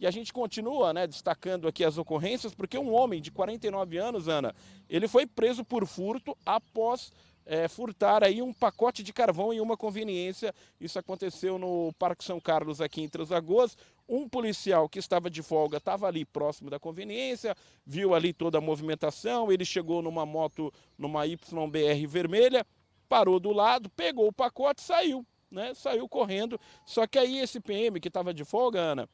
E a gente continua né, destacando aqui as ocorrências, porque um homem de 49 anos, Ana, ele foi preso por furto após é, furtar aí um pacote de carvão em uma conveniência. Isso aconteceu no Parque São Carlos, aqui em Três. Um policial que estava de folga estava ali próximo da conveniência, viu ali toda a movimentação, ele chegou numa moto, numa YBR vermelha, parou do lado, pegou o pacote saiu, né? Saiu correndo. Só que aí esse PM que estava de folga, Ana,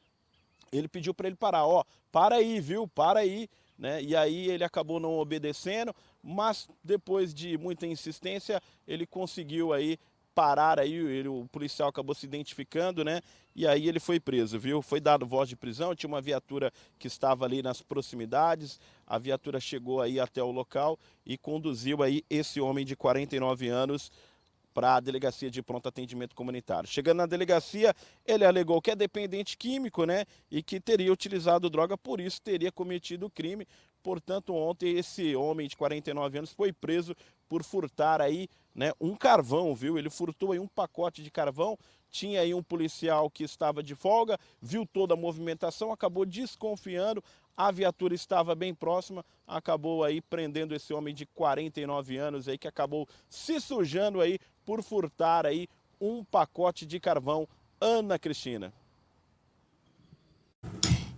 ele pediu para ele parar, ó, para aí, viu, para aí, né? E aí ele acabou não obedecendo, mas depois de muita insistência, ele conseguiu aí parar aí, ele, o policial acabou se identificando, né? E aí ele foi preso, viu? Foi dado voz de prisão, tinha uma viatura que estava ali nas proximidades, a viatura chegou aí até o local e conduziu aí esse homem de 49 anos para a delegacia de pronto atendimento comunitário. Chegando na delegacia, ele alegou que é dependente químico, né, e que teria utilizado droga, por isso teria cometido o crime. Portanto, ontem esse homem de 49 anos foi preso por furtar aí, né, um carvão, viu? Ele furtou aí um pacote de carvão, tinha aí um policial que estava de folga, viu toda a movimentação, acabou desconfiando, a viatura estava bem próxima, acabou aí prendendo esse homem de 49 anos aí que acabou se sujando aí por furtar aí um pacote de carvão. Ana Cristina.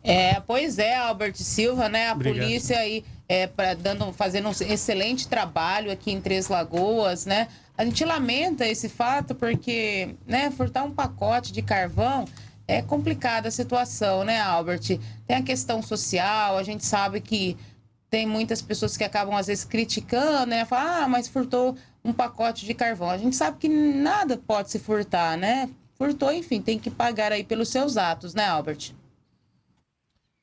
É, pois é, Albert Silva, né? A Obrigado. polícia aí é, pra, dando, fazendo um excelente trabalho aqui em Três Lagoas, né? A gente lamenta esse fato porque, né, furtar um pacote de carvão é complicada a situação, né, Albert? Tem a questão social, a gente sabe que tem muitas pessoas que acabam às vezes criticando, né? Falar, ah, mas furtou um pacote de carvão. A gente sabe que nada pode se furtar, né? Furtou, enfim, tem que pagar aí pelos seus atos, né, Albert?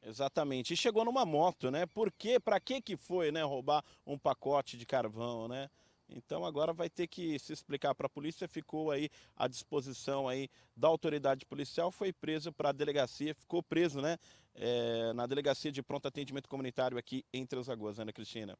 Exatamente. E chegou numa moto, né? Por quê? Para que que foi, né, roubar um pacote de carvão, né? Então agora vai ter que se explicar para a polícia, ficou aí à disposição aí da autoridade policial, foi preso para a delegacia, ficou preso, né, é, na delegacia de pronto atendimento comunitário aqui em Três Lagoas, Ana Cristina.